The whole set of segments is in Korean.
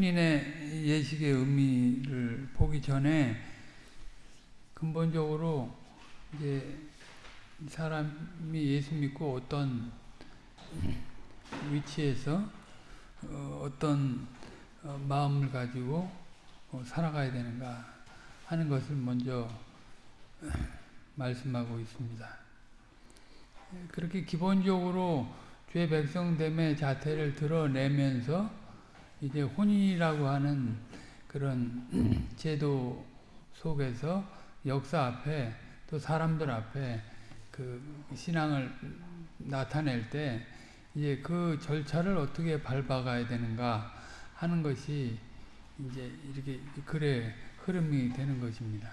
혼인의 예식의 의미를 보기 전에 근본적으로 이제 사람이 예수 믿고 어떤 위치에서 어, 떤 어, 마음을 가지고 어, 살아가야 되는가 하는 것을 먼저 말씀하고 있습니다. 그렇게 기본적으로 죄 백성됨의 자태를 드러내면서 이제 혼인이라고 하는 그런 제도 속에서 역사 앞에 또 사람들 앞에 그 신앙을 나타낼 때 이제 그 절차를 어떻게 밟아가야 되는가 하는 것이 이제 이렇게 글의 흐름이 되는 것입니다.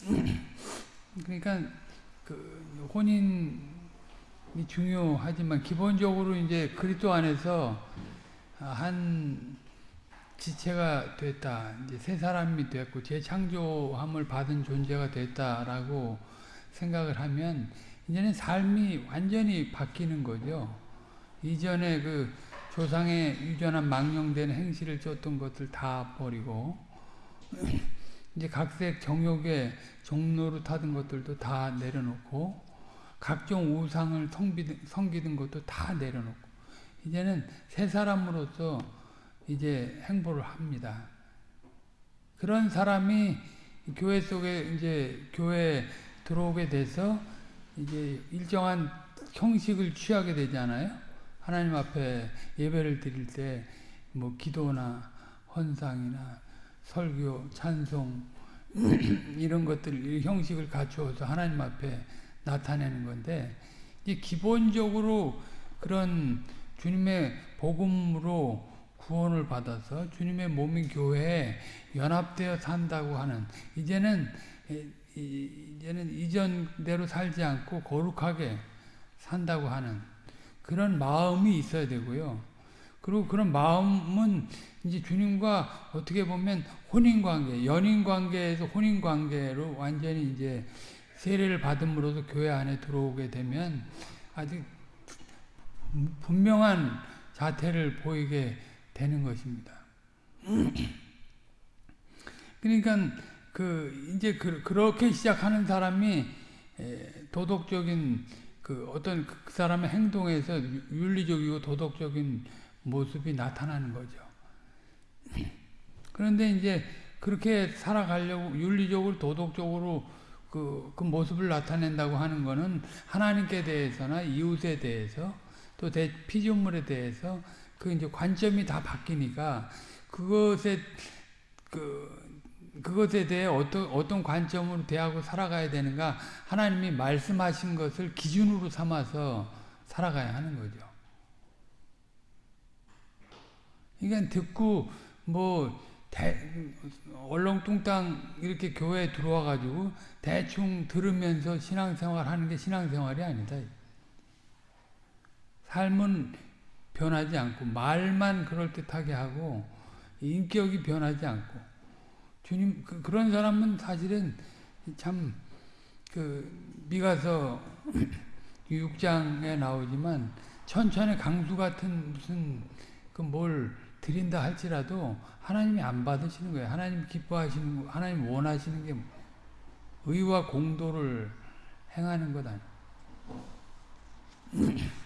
그러니까 그 혼인이 중요하지만 기본적으로 이제 그리스도 안에서 한 지체가 됐다. 이제 새 사람이 됐고 재창조함을 받은 존재가 됐다라고 생각을 하면 이제는 삶이 완전히 바뀌는 거죠. 이전에 그 조상의 유전한 망령된 행실을 쫓던 것들 다 버리고 이제 각색 정욕의 종로로 타던 것들도 다 내려놓고 각종 우상을 성비든, 섬기던 것도 다 내려놓고 이제는 새 사람으로서 이제 행보를 합니다. 그런 사람이 교회 속에 이제 교회 들어오게 돼서 이제 일정한 형식을 취하게 되잖아요. 하나님 앞에 예배를 드릴 때 뭐 기도나 헌상이나 설교, 찬송 이런 것들 형식을 갖추어서 하나님 앞에 나타내는 건데 이제 기본적으로 그런 주님의 복음으로 구원을 받아서 주님의 몸인 교회에 연합되어 산다고 하는 이제는 이제는 이전대로 살지 않고 거룩하게 산다고 하는 그런 마음이 있어야 되고요. 그리고 그런 마음은 이제 주님과 어떻게 보면 혼인 관계, 연인 관계에서 혼인 관계로 완전히 이제 세례를 받음으로써 교회 안에 들어오게 되면 아주 분명한 자태를 보이게 되는 것입니다. 그러니까 그 이제 그, 그렇게 시작하는 사람이 도덕적인 그 어떤 그 사람의 행동에서 윤리적이고 도덕적인 모습이 나타나는 거죠. 그런데 이제 그렇게 살아가려고 윤리적으로 도덕적으로 그, 그 모습을 나타낸다고 하는 것은 하나님께 대해서나 이웃에 대해서 또 대, 피조물에 대해서 그 이제 관점이 다 바뀌니까 그것에 그 그것에 대해 어떤, 어떤 관점으로 대하고 살아가야 되는가 하나님이 말씀하신 것을 기준으로 삼아서 살아가야 하는 거죠. 그러니까 듣고 뭐 대, 얼렁뚱땅 이렇게 교회에 들어와 가지고 대충 들으면서 신앙생활 하는 게 신앙생활이 아니다. 삶은 변하지 않고 말만 그럴듯하게 하고 인격이 변하지 않고 주님 그, 런 사람은 사실은 참 그 미가서 6장에 나오지만 천천의 강수 같은 무슨 그뭘 드린다 할지라도 하나님이 안 받으시는 거예요. 하나님 기뻐하시는 거, 하나님 원하시는 게 의와 공도를 행하는 것 아니에요.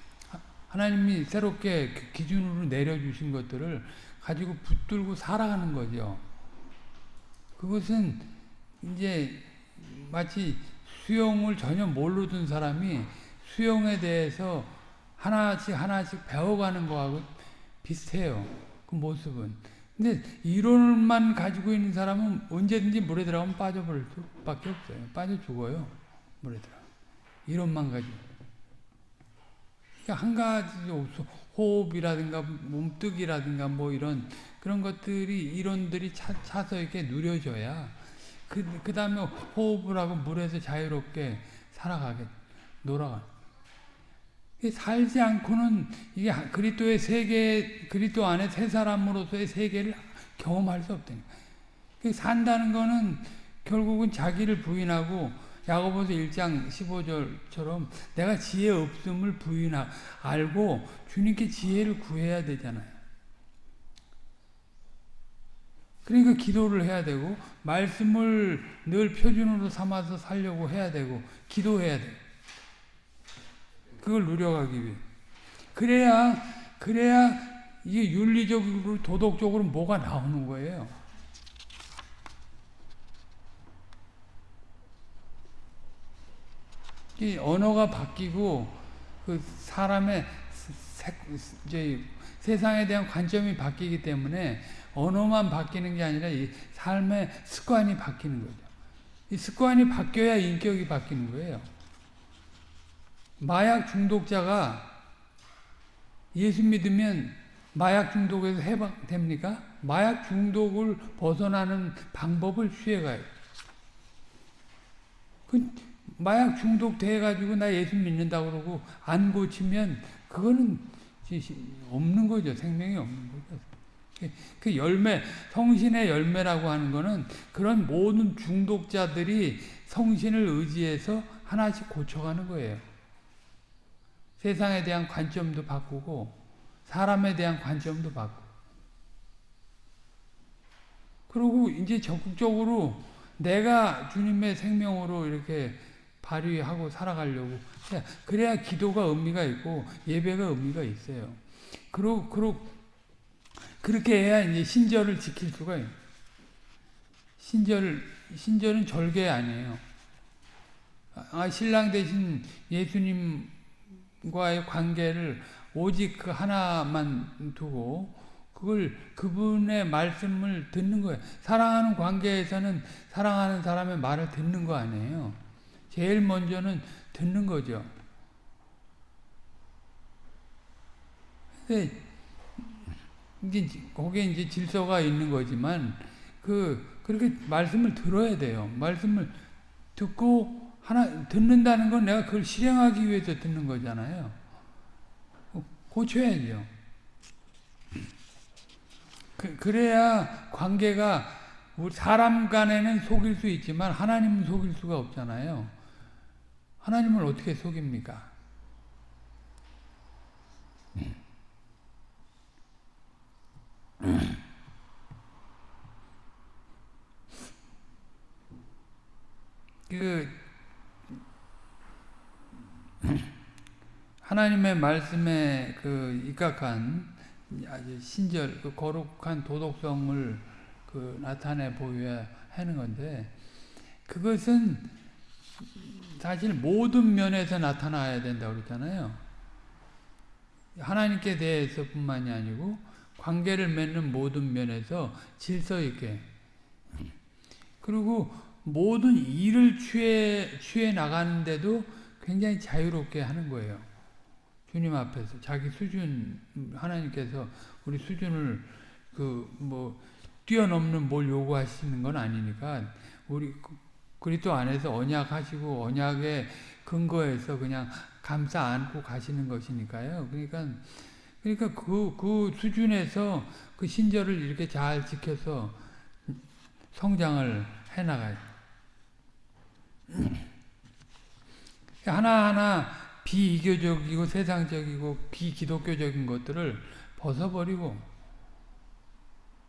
하나님이 새롭게 그 기준으로 내려주신 것들을 가지고 붙들고 살아가는 거죠. 그것은 이제 마치 수영을 전혀 모르던 사람이 수영에 대해서 하나씩 하나씩 배워가는 거하고 비슷해요. 그 모습은. 근데 이론만 가지고 있는 사람은 언제든지 물에 들어가면 빠져버릴 수밖에 없어요. 빠져 죽어요. 물에 들어. 이론만 가지고. 그러니까 한 가지 없어. 호흡이라든가 몸뜨기라든가 뭐 이런 그런 것들이 이론들이 차, 차서 이렇게 누려져야 그, 그 다음에 호흡을 하고 물에서 자유롭게 살아가게 놀아가 살지 않고는 이게 그리스도의 세계 그리스도 안에 새 사람으로서의 세계를 경험할 수 없다니까. 산다는 거는 결국은 자기를 부인하고 야고보서 1장 15절처럼 내가 지혜 없음을 부인하 알고 주님께 지혜를 구해야 되잖아요. 그러니까 기도를 해야 되고 말씀을 늘 표준으로 삼아서 살려고 해야 되고 기도해야 돼. 그걸 누려가기 위해. 그래야 그래야 이게 윤리적으로 도덕적으로 뭐가 나오는 거예요. 이 언어가 바뀌고 그 사람의 세, 이제 세상에 대한 관점이 바뀌기 때문에 언어만 바뀌는 게 아니라 이 삶의 습관이 바뀌는 거죠. 이 습관이 바뀌어야 인격이 바뀌는 거예요. 마약 중독자가 예수 믿으면 마약 중독에서 해방됩니까? 마약 중독을 벗어나는 방법을 취해가요. 그 마약 중독 돼가지고 나 예수 믿는다 그러고 안 고치면 그거는 없는 거죠. 생명이 없는 거죠. 그 열매, 성신의 열매라고 하는 거는 그런 모든 중독자들이 성신을 의지해서 하나씩 고쳐가는 거예요. 세상에 대한 관점도 바꾸고 사람에 대한 관점도 바꾸고 그리고 이제 적극적으로 내가 주님의 생명으로 이렇게 발휘하고 살아가려고 그래야 기도가 의미가 있고 예배가 의미가 있어요. 그리고, 그리고 그렇게 해야 이제 신절을 지킬 수가 있어요. 신절, 신절은 절개 아니에요. 아, 신랑 대신 예수님 과의 관계를 오직 그 하나만 두고 그걸 그분의 말씀을 듣는 거예요. 사랑하는 관계에서는 사랑하는 사람의 말을 듣는 거 아니에요. 제일 먼저는 듣는 거죠. 근데 이제 거기에 이제 질서가 있는 거지만 그 그렇게 말씀을 들어야 돼요. 말씀을 듣고 하나 듣는다는 건 내가 그걸 실행하기 위해서 듣는 거잖아요. 고쳐야죠. 그, 그래야 관계가 사람 간에는 속일 수 있지만 하나님은 속일 수가 없잖아요. 하나님을 어떻게 속입니까? 그 하나님의 말씀에 그 입각한 아주 신절 그 거룩한 도덕성을 그 나타내 보여야 하는 건데 그것은 사실 모든 면에서 나타나야 된다고 그랬잖아요. 하나님께 대해서 뿐만이 아니고 관계를 맺는 모든 면에서 질서 있게 그리고 모든 일을 취해 취해 나가는데도 굉장히 자유롭게 하는 거예요. 주님 앞에서 자기 수준 하나님께서 우리 수준을 그 뭐 뛰어넘는 뭘 요구하시는 건 아니니까 우리 그리스도 안에서 언약하시고 언약의 근거에서 그냥 감싸 안고 가시는 것이니까요. 그러니까 그러니까 그, 그 수준에서 그 신절을 이렇게 잘 지켜서 성장을 해 나가요. 하나하나 비이교적이고 세상적이고 비기독교적인 것들을 벗어버리고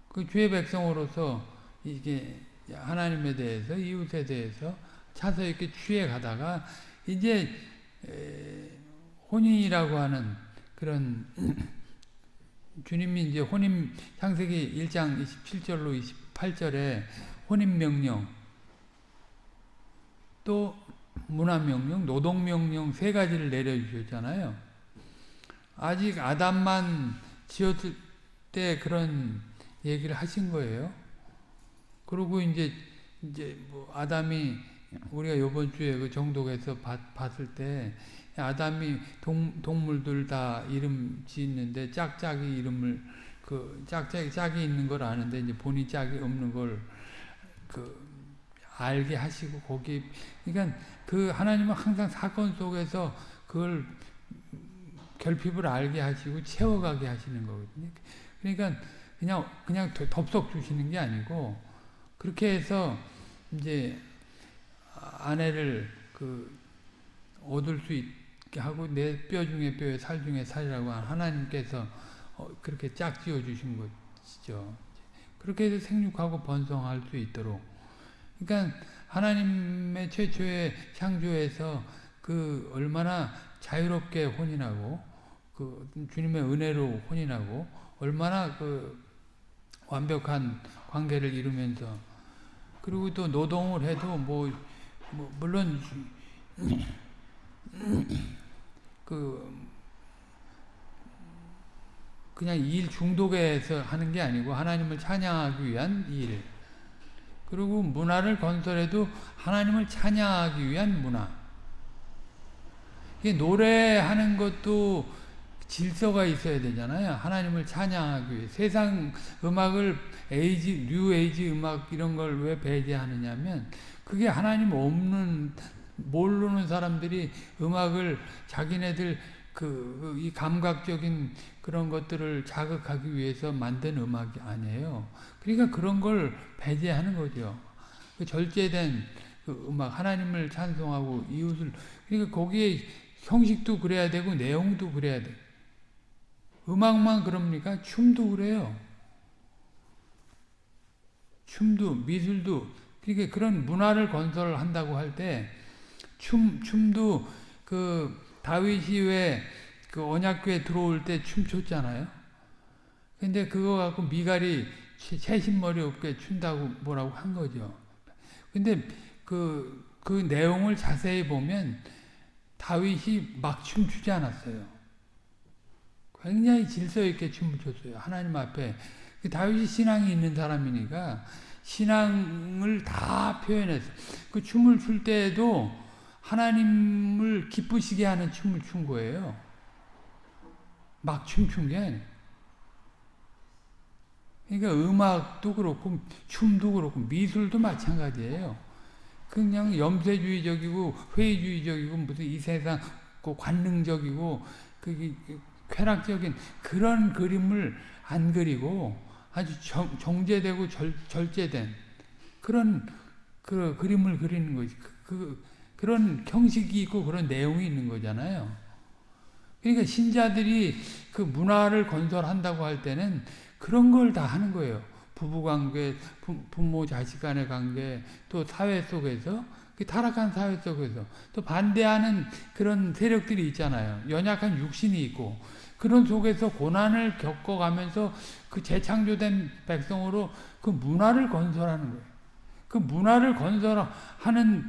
그 주의 백성으로서 이게 하나님에 대해서 이웃에 대해서 차서 이렇게 취해 가다가 이제 혼인이라고 하는 그런 주님이 이제 혼인 창세기 1장 27절로 28절에 혼인 명령 또 문화 명령, 노동 명령 세 가지를 내려 주셨잖아요. 아직 아담만 지었을 때 그런 얘기를 하신 거예요. 그리고 이제 이제 뭐 아담이 우리가 요번 주에 그 정독에서 봤, 봤을 때 아담이 동, 동물들 다 이름 짓는데 짝짝이 이름을 그 짝짝이 짝이 있는 걸 아는데 이제 본인 짝이 없는 걸 그 알게 하시고 거기 그러니까 그 하나님은 항상 사건 속에서 그걸 결핍을 알게 하시고 채워가게 하시는 거거든요. 그러니까 그냥 그냥 덥석 주시는 게 아니고 그렇게 해서 이제 아내를 그 얻을 수 있게 하고 내 뼈 중에 뼈에 살 중에 살이라고 하나님께서 어, 그렇게 짝 지어 주신 것이죠. 그렇게 해서 생육하고 번성할 수 있도록. 그러니까 하나님의 최초의 창조에서 그 얼마나 자유롭게 혼인하고 그 주님의 은혜로 혼인하고 얼마나 그 완벽한 관계를 이루면서 그리고 또 노동을 해도 뭐, 뭐 물론 그 그냥 일 중독에서 하는 게 아니고 하나님을 찬양하기 위한 일. 그리고 문화를 건설해도 하나님을 찬양하기 위한 문화. 노래하는 것도 질서가 있어야 되잖아요. 하나님을 찬양하기 위해. 세상 음악을 에이지, 뉴 에이지 음악 이런 걸 왜 배제하느냐면 그게 하나님 없는 모르는 사람들이 음악을 자기네들 그 이 감각적인 그런 것들을 자극하기 위해서 만든 음악이 아니에요. 그러니까 그런 걸 배제하는 거죠. 그 절제된 그 음악 하나님을 찬송하고 이웃을 그러니까 거기에 형식도 그래야 되고 내용도 그래야 돼. 음악만 그럽니까? 춤도 그래요. 춤도 미술도 그러니까 그런 문화를 건설한다고 할 때 춤 춤도 그 다윗이 왜 그 언약궤 들어올 때 춤췄잖아요. 근데 그거 갖고 미갈이 채신머리 없게 춘다고 뭐라고 한 거죠. 근데 그, 그 내용을 자세히 보면 다윗이 막 춤추지 않았어요. 굉장히 질서 있게 춤을 췄어요. 하나님 앞에. 그 다윗이 신앙이 있는 사람이니까 신앙을 다 표현했어요. 그 춤을 출 때에도 하나님을 기쁘시게 하는 춤을 춘 거예요. 막 춤춘 게. 그러니까 음악도 그렇고 춤도 그렇고 미술도 마찬가지예요. 그냥 염세주의적이고 회의주의적이고 무슨 이 세상 그 관능적이고 그 쾌락적인 그런 그림을 안 그리고 아주 정, 정제되고 절, 절제된 그런 그 그림을 그리는 거지. 그, 그, 그런 형식이 있고 그런 내용이 있는 거잖아요. 그러니까 신자들이 그 문화를 건설한다고 할 때는 그런 걸 다 하는 거예요. 부부관계, 부모 자식 간의 관계, 또 사회 속에서 그 타락한 사회 속에서 또 반대하는 그런 세력들이 있잖아요. 연약한 육신이 있고 그런 속에서 고난을 겪어가면서 그 재창조된 백성으로 그 문화를 건설하는 거예요. 그 문화를 건설하는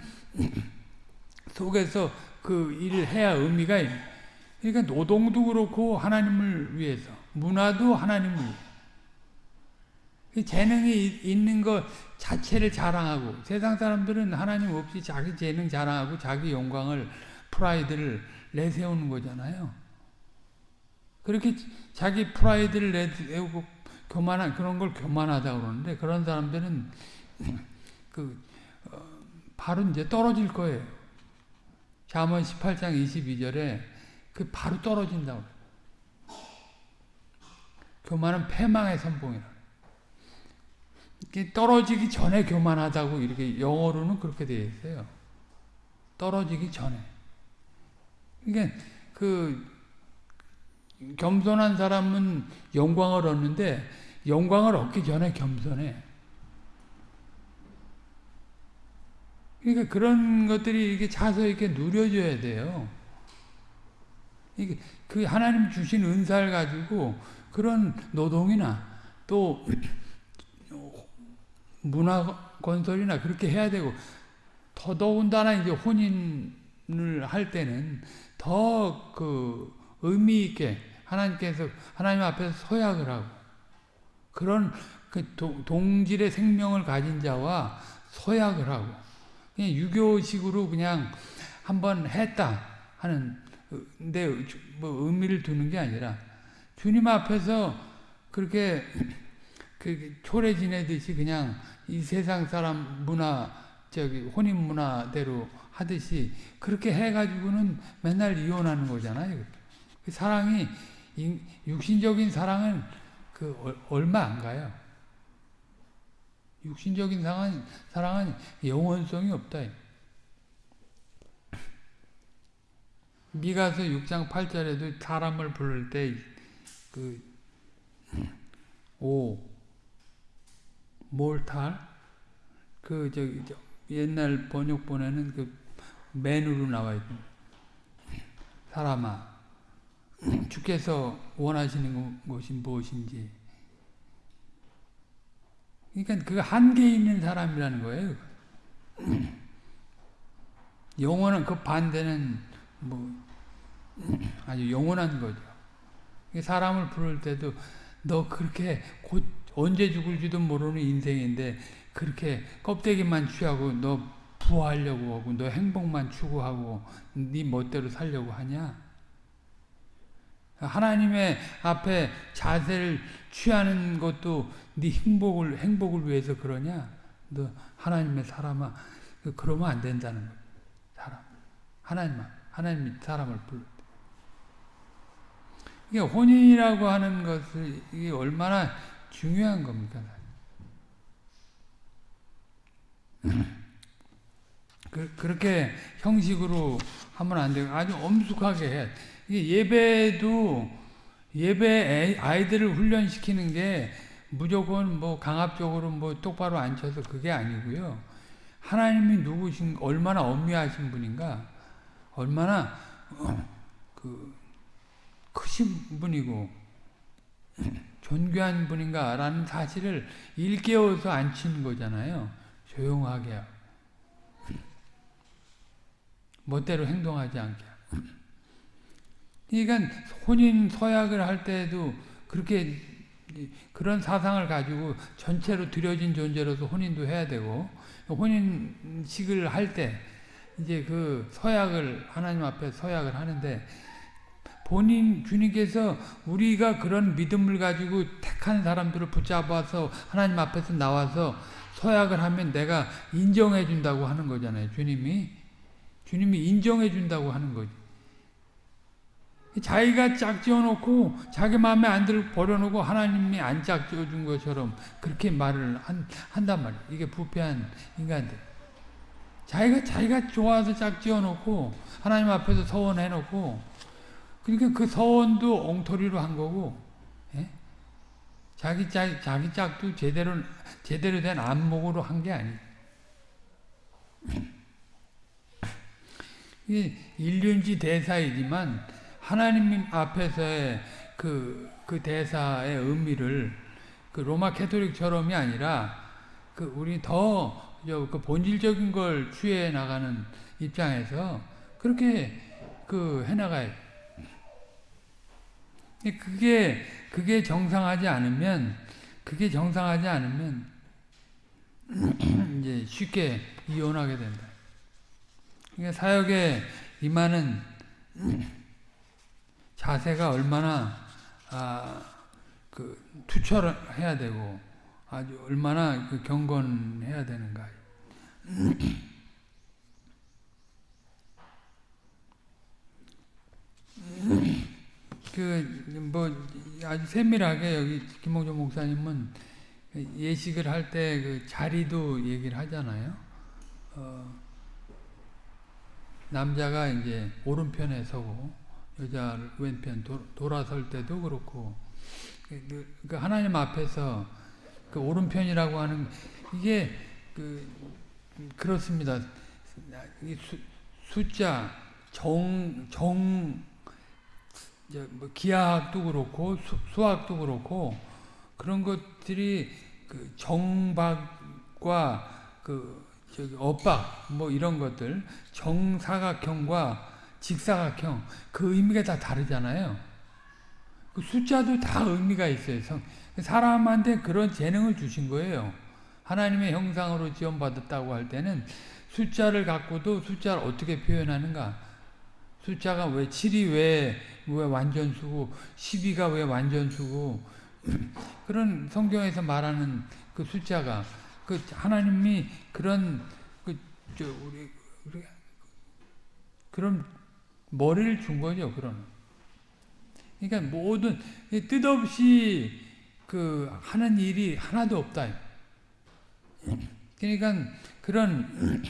속에서 그 일을 해야 의미가 있는 그러니까 노동도 그렇고 하나님을 위해서 문화도 하나님을 위해 재능이 있는 것 자체를 자랑하고 세상 사람들은 하나님 없이 자기 재능 자랑하고 자기 영광을 프라이드를 내세우는 거잖아요. 그렇게 자기 프라이드를 내세우고 교만한 그런 걸 교만하다 그러는데 그런 사람들은 그 어, 바로 이제 떨어질 거예요. 잠언 18장 22절에 그 바로 떨어진다고. 교만은 패망의 선봉이라. 떨어지기 전에 교만하다고 이렇게 영어로는 그렇게 되어 있어요. 떨어지기 전에. 그러니까 그 겸손한 사람은 영광을 얻는데 영광을 얻기 전에 겸손해. 그러니까 그런 것들이 이렇게 자서 이렇게 누려줘야 돼요. 그 하나님 주신 은사를 가지고 그런 노동이나 또 문화 건설이나 그렇게 해야 되고 더더군다나 이제 혼인을 할 때는 더 그 의미 있게 하나님께서 하나님 앞에서 서약을 하고 그런 그 동질의 생명을 가진 자와 서약을 하고 그냥 유교식으로 그냥 한번 했다 하는 근데 뭐 의미를 두는 게 아니라 주님 앞에서 그렇게 그 초래 지내듯이 그냥 이 세상 사람 문화 저기 혼인 문화대로 하듯이 그렇게 해가지고는 맨날 이혼하는 거잖아요. 그 사랑이 육신적인 사랑은 그 얼마 안 가요. 육신적인 사랑은 사랑은 영원성이 없다. 미가서 6장 8절에도 사람을 부를 때 그 오, 몰탈 그 저기 저 옛날 번역본에는 그 맨으로 나와 있는 사람아 주께서 원하시는 것이 무엇인지 그러니까 그 한계 있는 사람이라는 거예요. 영원한 그 반대는 뭐 아주 영원한 거죠. 사람을 부를 때도 너 그렇게 곧 언제 죽을지도 모르는 인생인데 그렇게 껍데기만 취하고 너 부하려고 하고 너 행복만 추구하고 네 멋대로 살려고 하냐? 하나님의 앞에 자세를 취하는 것도 네 행복을 행복을 위해서 그러냐? 너 하나님의 사람아 그 그러면 안 된다는 거야. 사람 하나님 하나님이 사람을 불러. 이게 혼인이라고 하는 것을 이게 얼마나 중요한 겁니까? 그, 그렇게 형식으로 하면 안 되고 아주 엄숙하게 해. 예배도 예배 아이들을 훈련시키는 게 무조건 뭐 강압적으로 뭐 똑바로 앉혀서 그게 아니고요. 하나님이 누구신 얼마나 엄미하신 분인가, 얼마나 어, 그 크신 분이고 존귀한 분인가라는 사실을 일깨워서 앉히는 거잖아요. 조용하게 멋대로 행동하지 않게. 그러니까 혼인 서약을 할 때도 그렇게 그런 사상을 가지고 전체로 들여진 존재로서 혼인도 해야 되고 혼인식을 할 때 이제 그 서약을 하나님 앞에 서약을 하는데 본인 주님께서 우리가 그런 믿음을 가지고 택한 사람들을 붙잡아서 하나님 앞에서 나와서 서약을 하면 내가 인정해 준다고 하는 거잖아요. 주님이 주님이 인정해 준다고 하는 거지. 자기가 짝지어 놓고 자기 마음에 안들 버려놓고 하나님이 안 짝지어 준 것처럼 그렇게 말을 한, 한단 말이야. 이게 부패한 인간들. 자기가 자기가 좋아서 짝지어 놓고 하나님 앞에서 서원해 놓고 그러니까 그 서원도 엉터리로 한 거고 예? 자기 짝 자기 짝도 제대로 제대로 된 안목으로 한 게 아니. 일륜지 대사이지만 하나님 앞에서의 그, 그 대사의 의미를 그 로마 캐토릭처럼이 아니라 그 우리 더그 본질적인 걸 취해 나가는 입장에서 그렇게 그 해나가야 그게 그게 정상하지 않으면 그게 정상하지 않으면 이제 쉽게 이혼하게 된다. 그러니까 사역에 임하는 자세가 얼마나 아, 그 투철해야 되고 아주 얼마나 그 경건해야 되는가. 그 뭐 아주 세밀하게 여기 김홍조 목사님은 예식을 할 때 그 자리도 얘기를 하잖아요. 어, 남자가 이제 오른편에 서고 여자 왼편 돌아설 때도 그렇고 그, 그 하나님 앞에서 그 오른편이라고 하는 이게 그 그렇습니다. 수, 숫자 정정뭐 기하학도 그렇고 수, 학도 그렇고 그런 것들이 그 정박과 그 저기 엇박 뭐 이런 것들 정사각형과 직사각형 그 의미가 다 다르잖아요. 그 숫자도 다 의미가 있어요. 사람한테 그런 재능을 주신 거예요. 하나님의 형상으로 지원받았다고 할 때는 숫자를 갖고도 숫자를 어떻게 표현하는가? 숫자가 왜 7이 왜, 왜 완전수고 12가 왜 완전수고 그런 성경에서 말하는 그 숫자가 그 하나님이 그런 그저 우리, 그런 머리를 준 거죠, 그런. 그러니까 모든 뜻없이 그 하는 일이 하나도 없다. 그러니까 그런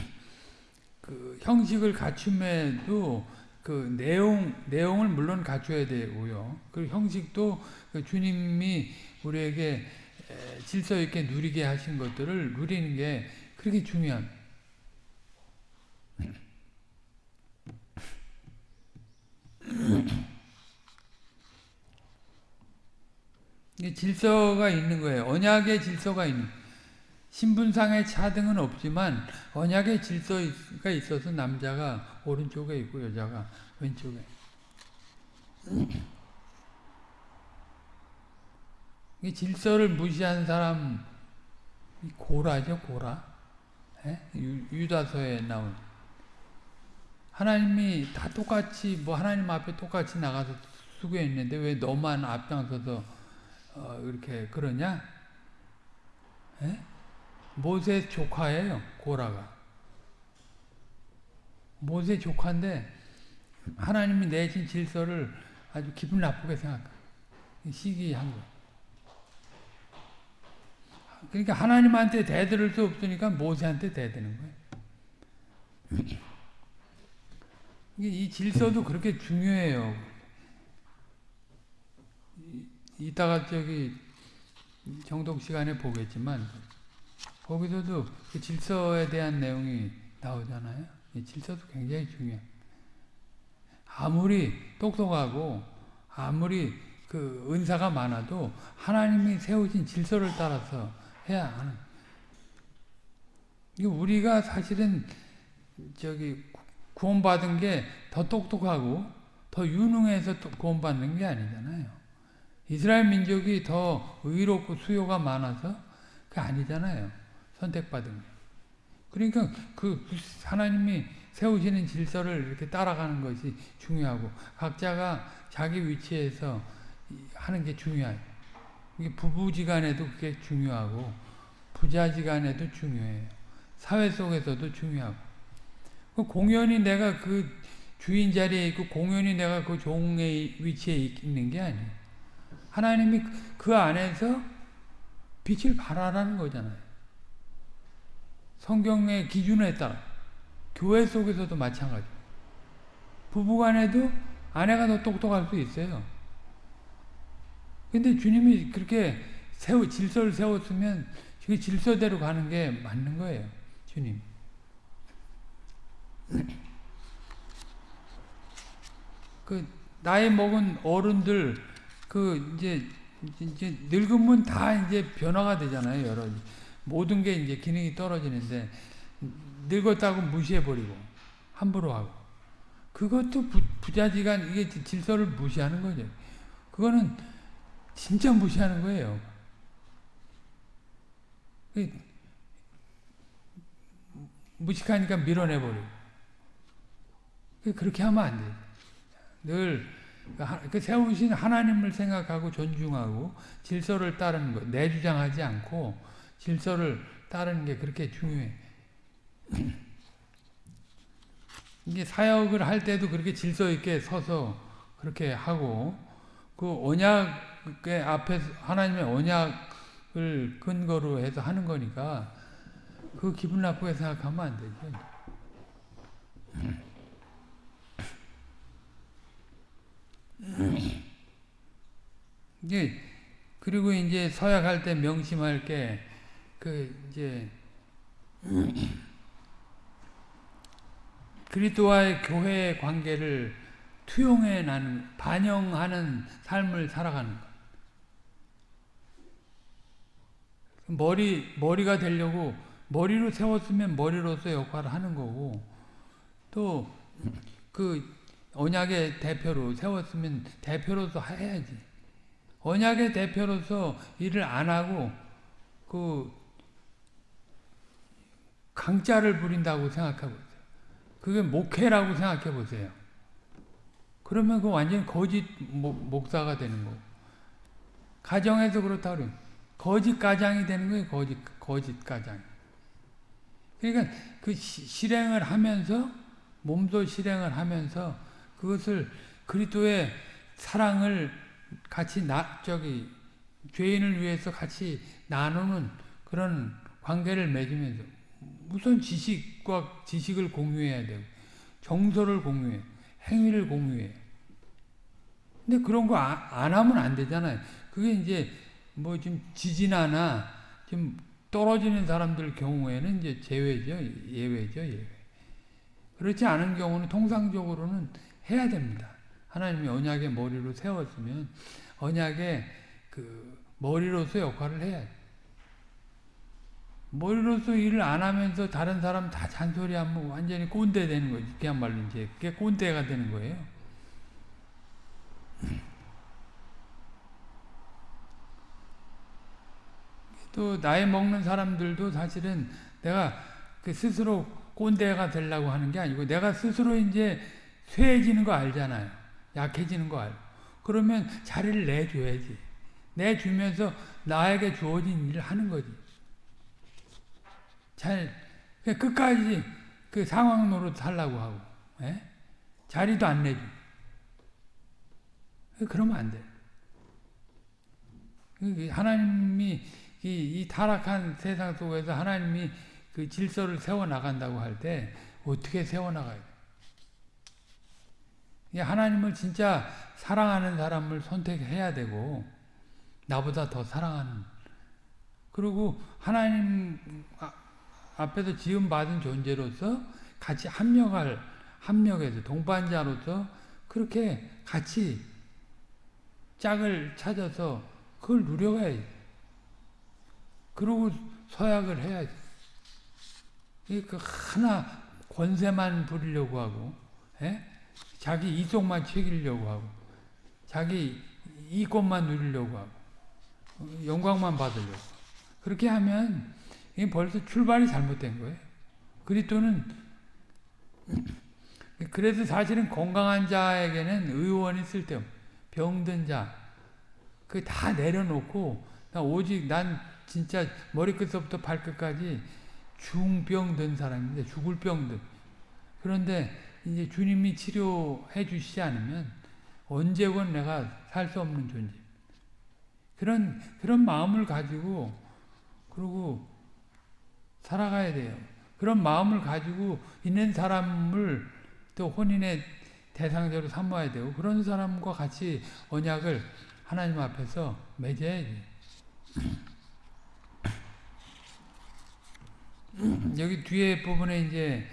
그 형식을 갖춤에도 그 내용 내용을 물론 갖춰야 되고요. 그 형식도 그 주님이 우리에게 질서 있게 누리게 하신 것들을 누리는 게 그렇게 중요합니다. 질서가 있는 거예요. 언약의 질서가 있는 신분상의 차등은 없지만 언약의 질서가 있어서 남자가 오른쪽에 있고 여자가 왼쪽에 이 질서를 무시한 사람 고라죠 고라 예? 유다서에 나온 하나님이 다 똑같이 뭐 하나님 앞에 똑같이 나가서 수고했는데 왜 너만 앞장서서 어, 이렇게 그러냐? 예? 모세 조카예요 고라가 모세 조카인데 하나님이 내신 질서를 아주 기분 나쁘게 생각 시기한 거 그러니까 하나님한테 대들을 수 없으니까 모세한테 대드는 거예요. 이 질서도 그렇게 중요해요. 이따가 저기 정독 시간에 보겠지만 거기서도 그 질서에 대한 내용이 나오잖아요. 질서도 굉장히 중요해. 아무리 똑똑하고 아무리 그 은사가 많아도 하나님이 세우신 질서를 따라서 해야 하는. 우리가 사실은 저기 구원받은 게 더 똑똑하고 더 유능해서 구원받는 게 아니잖아요. 이스라엘 민족이 더 의롭고 수요가 많아서 그 아니잖아요. 선택받은 게. 그러니까 그 하나님이 세우시는 질서를 이렇게 따라가는 것이 중요하고 각자가 자기 위치에서 하는 게 중요해요. 부부지간에도 그게 중요하고 부자지간에도 중요해요. 사회 속에서도 중요하고 그 공연히 내가 그 주인 자리에 있고 공연히 내가 그 종의 위치에 있는 게 아니에요. 하나님이 그 안에서 빛을 발하라는 거잖아요. 성경의 기준에 따라 교회 속에서도 마찬가지. 부부간에도 아내가 더 똑똑할 수 있어요. 근데 주님이 그렇게 세우, 질서를 세웠으면 그 질서대로 가는 게 맞는 거예요. 주님. 그 나이 먹은 어른들 그 이제 이제 늙으면 다 이제 변화가 되잖아요. 여러 모든 게 이제 기능이 떨어지는데 늙었다고 무시해 버리고 함부로 하고 그것도 부, 부자지간 이게 질서를 무시하는 거죠. 그거는 진짜 무시하는 거예요. 무식하니까 밀어내버리고. 그렇게 하면 안 돼. 늘그 세우신 하나님을 생각하고 존중하고 질서를 따르는 것, 내주장하지 않고 질서를 따르는 게 그렇게 중요해. 이게 사역을 할 때도 그렇게 질서 있게 서서 그렇게 하고 그 언약 의 앞에 하나님의 언약을 근거로 해서 하는 거니까 그 기분 나쁘게 생각하면 안 되죠. 이제 그리고 이제 서약할 때 명심할 게 그 이제 그리스도와의 교회의 관계를 투영해 나는 반영하는 삶을 살아가는 것. 머리 머리가 되려고 머리로 세웠으면 머리로서 역할을 하는 거고 또 그 언약의 대표로 세웠으면 대표로서 해야지. 언약의 대표로서 일을 안 하고 그 강자를 부린다고 생각하고 있어요. 그게 목회라고 생각해 보세요. 그러면 그 완전 거짓 목사가 되는 거고. 가정에서 그렇다 그러면 거짓 가장이 되는 거예요. 거짓 거짓 가장. 그러니까 그 실행을 하면서 몸소 실행을 하면서 그것을 그리스도의 사랑을 같이 나 저기 죄인을 위해서 같이 나누는 그런 관계를 맺으면서 우선 지식과 지식을 공유해야 되고 정서를 공유해 행위를 공유해 근데 그런 거 안 하면 안 되잖아요. 그게 이제 뭐좀 지진하나 좀 떨어지는 사람들 경우에는 이제 제외죠. 예외죠. 예외. 그렇지 않은 경우는 통상적으로는 해야 됩니다. 하나님이 언약의 머리로 세웠으면 언약의 그 머리로서 역할을 해야 머리로서 일을 안 하면서 다른 사람 다 잔소리하면 완전히 꼰대 되는 거지. 그야말로 이제 그게 꼰대가 되는 거예요. 또 나이 먹는 사람들도 사실은 내가 그 스스로 꼰대가 되려고 하는 게 아니고 내가 스스로 이제 쇠해지는 거 알잖아요. 약해지는 거 알고. 그러면 자리를 내줘야지. 내주면서 나에게 주어진 일을 하는 거지. 잘 끝까지 그 상황 노릇 살라고 하고 에? 예? 자리도 안 내줘. 그러면 안 돼. 하나님이 이, 이 타락한 세상 속에서 하나님이 그 질서를 세워 나간다고 할 때 어떻게 세워 나가야 돼? 하나님을 진짜 사랑하는 사람을 선택해야 되고 나보다 더 사랑하는 그리고 하나님 앞에서 지음 받은 존재로서 같이 합력할 합력해서 동반자로서 그렇게 같이 짝을 찾아서 그걸 누려가야지. 그리고 서약을 해야지. 그 하나 권세만 부리려고 하고, 에? 예? 자기 이속만 챙기려고 하고, 자기 이권만 누리려고 하고, 영광만 받으려고. 그렇게 하면 이 벌써 출발이 잘못된 거예요. 그리스도는 그래서 사실은 건강한 자에게는 의원이 쓸데없 병든 자, 그 다 내려놓고 오직 난 진짜 머리끝부터 발끝까지 중병든 사람인데 죽을 병든. 그런데 이제 주님이 치료해 주시지 않으면 언제건 내가 살 수 없는 존재. 그런 그런 마음을 가지고 그리고 살아가야 돼요. 그런 마음을 가지고 있는 사람을 또 혼인의 대상자로 삼아야 되고 그런 사람과 같이 언약을 하나님 앞에서 맺어야지. 여기 뒤에 부분에 이제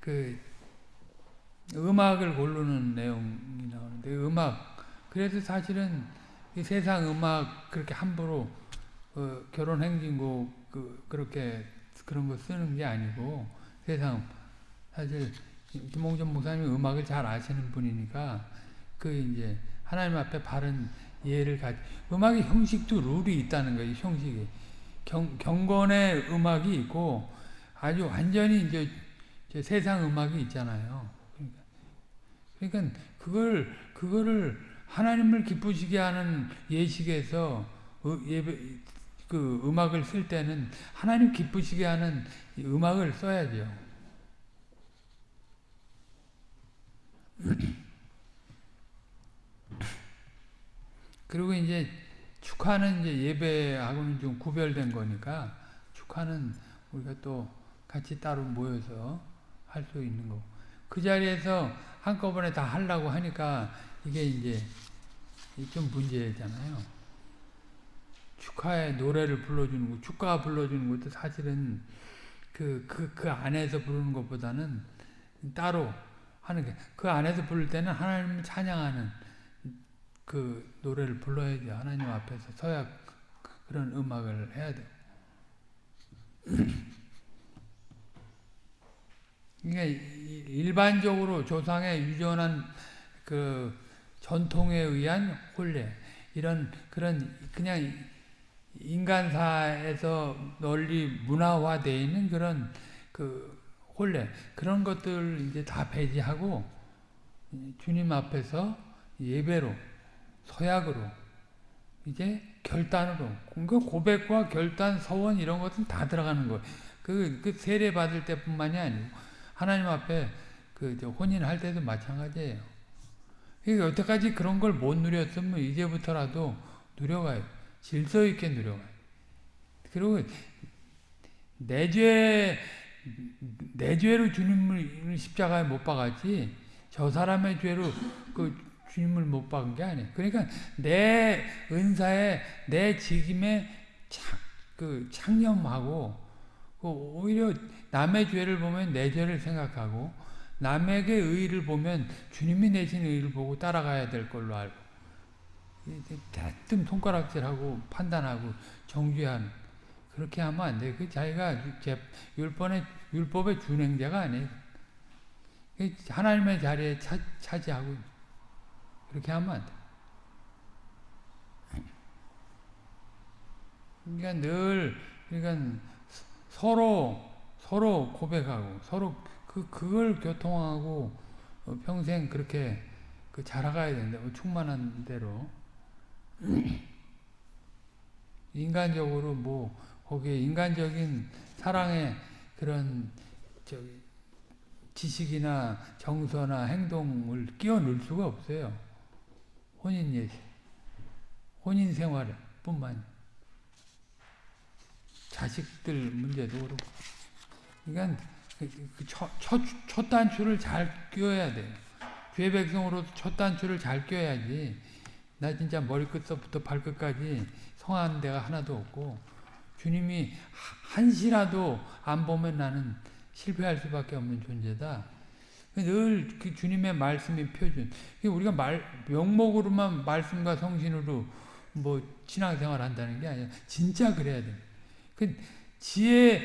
그 음악을 고르는 내용이 나오는데 음악. 그래서 사실은 세상 음악 그렇게 함부로 어, 결혼 행진곡 그, 그렇게 그런 거 쓰는 게 아니고 세상 사실 김홍전 목사님이 음악을 잘 아시는 분이니까 그 이제 하나님 앞에 바른 예를 가지 음악의 형식도 룰이 있다는 거예요 형식이. 경, 경건의 음악이 있고 아주 완전히 이제 세상 음악이 있잖아요 그러니까, 그러니까 그걸 그거를 하나님을 기쁘시게 하는 예식에서 예배 그 음악을 쓸 때는 하나님 기쁘시게 하는 음악을 써야죠. 그리고 이제 축하는 이제 예배하고는 좀 구별된 거니까 축하는 우리가 또 같이 따로 모여서 할 수 있는 거. 그 자리에서 한꺼번에 다 하려고 하니까 이게 이제 좀 문제잖아요. 축하의 노래를 불러주는 거, 축가 불러주는 것도 사실은 그, 그, 그 안에서 부르는 것보다는 따로 하는 게, 그 안에서 부를 때는 하나님을 찬양하는 그 노래를 불러야죠. 하나님 앞에서 서야 그런 음악을 해야 돼. 그러니까 일반적으로 조상의 유전한 그 전통에 의한 혼례 이런 그런 그냥 인간사에서 널리 문화화되어 있는 그런 그 혼례 그런 것들 이제 다 배제하고 주님 앞에서 예배로 서약으로 이제 결단으로 그 고백과 결단 서원 이런 것은 다 들어가는 거예요. 그, 그 세례 받을 때뿐만이 아니고 하나님 앞에 그 혼인할 때도 마찬가지예요. 여태까지 그런 걸 못 누렸으면 이제부터라도 누려가요. 질서 있게 누려가요. 그리고 내 죄, 내 죄로 주님을 십자가에 못 박았지, 저 사람의 죄로 그 주님을 못 박은 게 아니에요. 그러니까 내 은사에 내 직임에 착, 그 창념하고 그 오히려 남의 죄를 보면 내 죄를 생각하고 남에게 의를 보면 주님이 내신 의를 보고 따라가야 될 걸로 알고 대뜸 손가락질하고 판단하고 정죄하는 그렇게 하면 안 돼. 그 자기가 율법의 율법의 준행자가 아니에요. 하나님의 자리에 차, 차지하고 그렇게 하면 안 돼. 그러니까 늘 그러니까 서로 서로 고백하고 서로 그 그걸 교통하고 평생 그렇게 그 자라가야 된다. 충만한 대로 인간적으로 뭐 거기에 인간적인 사랑의 그런 저기 지식이나 정서나 행동을 끼워 넣을 수가 없어요. 혼인 예식, 혼인 생활 뿐만 자식들 문제도 그렇고. 그러니까 그, 그 첫, 첫, 첫 단추를 잘 끼워야 돼요. 죄 백성으로 첫 단추를 잘 끼워야지. 나 진짜 머리끝부터 발끝까지 성한 데가 하나도 없고 주님이 한시라도 안 보면 나는 실패할 수밖에 없는 존재다. 늘 그 주님의 말씀이 표준. 우리가 말 명목으로만 말씀과 성신으로 뭐 신앙생활 한다는 게 아니라 진짜 그래야 돼. 그 지혜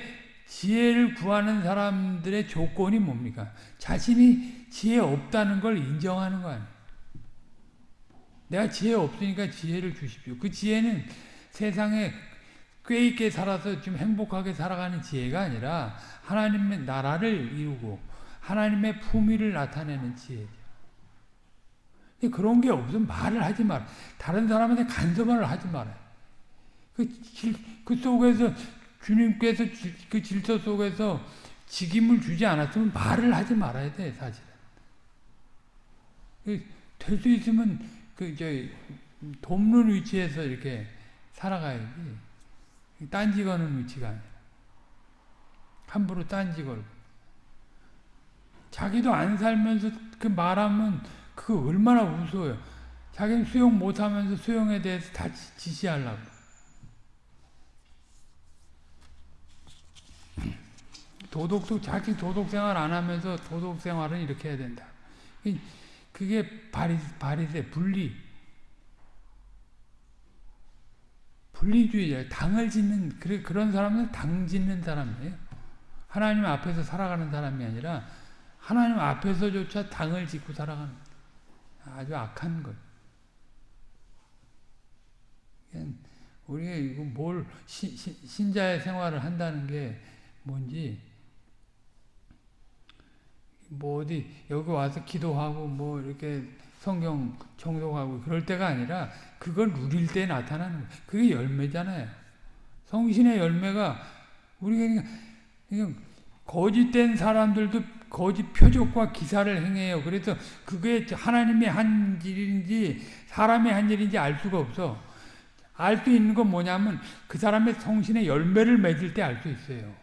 지혜를 구하는 사람들의 조건이 뭡니까? 자신이 지혜 없다는 걸 인정하는 거 아니에요. 내가 지혜 없으니까 지혜를 주십시오. 그 지혜는 세상에 꽤 있게 살아서 좀 행복하게 살아가는 지혜가 아니라 하나님의 나라를 이루고 하나님의 품위를 나타내는 지혜죠. 그런 게 없으면 말을 하지 말 다른 사람한테 간섭을 하지 말아요. 그, 그 속에서 주님께서 그 질서 속에서 직임을 주지 않았으면 말을 하지 말아야 돼, 사실은. 될 수 있으면 그, 저, 돕는 위치에서 이렇게 살아가야지. 딴지 거는 위치가 아니라. 함부로 딴지 걸고. 자기도 안 살면서 그 말하면 그거 얼마나 무서워요. 자기는 수용 못하면서 수용에 대해서 다 지시하려고. 도덕도 자기 도덕 생활 안 하면서 도덕 생활은 이렇게 해야 된다. 그게 바리, 바리새, 분리. 분리주의자, 당을 짓는, 그런 사람은 당 짓는 사람이에요. 하나님 앞에서 살아가는 사람이 아니라 하나님 앞에서조차 당을 짓고 살아가는 아주 악한 것. 우리가 이거 뭘 신, 신자의 생활을 한다는 게 뭔지 뭐 어디 여기 와서 기도하고 뭐 이렇게 성경 정독하고 그럴 때가 아니라 그걸 누릴 때 나타나는 거예요. 그게 열매잖아요. 성신의 열매가 우리가 그냥 거짓된 사람들도 거짓 표적과 기사를 행해요. 그래서 그게 하나님의 한 일인지 사람의 한 일인지 알 수가 없어. 알 수 있는 건 뭐냐면 그 사람의 성신의 열매를 맺을 때 알 수 있어요.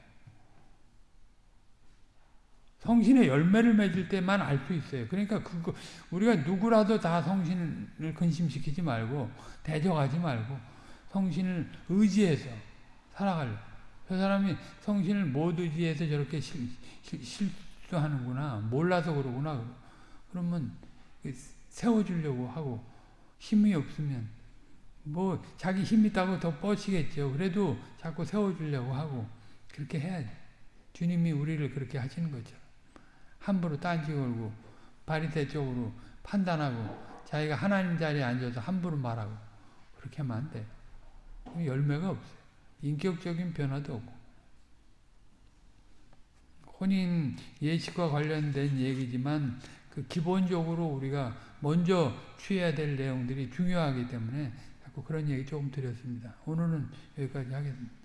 성신의 열매를 맺을 때만 알 수 있어요. 그러니까 그거 우리가 누구라도 다 성신을 근심시키지 말고 대적하지 말고 성신을 의지해서 살아가려. 저 사람이 성신을 못 의지해서 저렇게 실, 실, 실수하는구나. 몰라서 그러구나. 그러면 세워주려고 하고 힘이 없으면 뭐 자기 힘 있다고 더 뻗치겠죠. 그래도 자꾸 세워주려고 하고 그렇게 해야지. 주님이 우리를 그렇게 하시는 거죠. 함부로 딴지 걸고 바리새 쪽으로 판단하고 자기가 하나님 자리에 앉아서 함부로 말하고 그렇게 하면 안 돼. 열매가 없어요. 인격적인 변화도 없고. 혼인 예식과 관련된 얘기지만 그 기본적으로 우리가 먼저 취해야 될 내용들이 중요하기 때문에 자꾸 그런 얘기 조금 드렸습니다. 오늘은 여기까지 하겠습니다.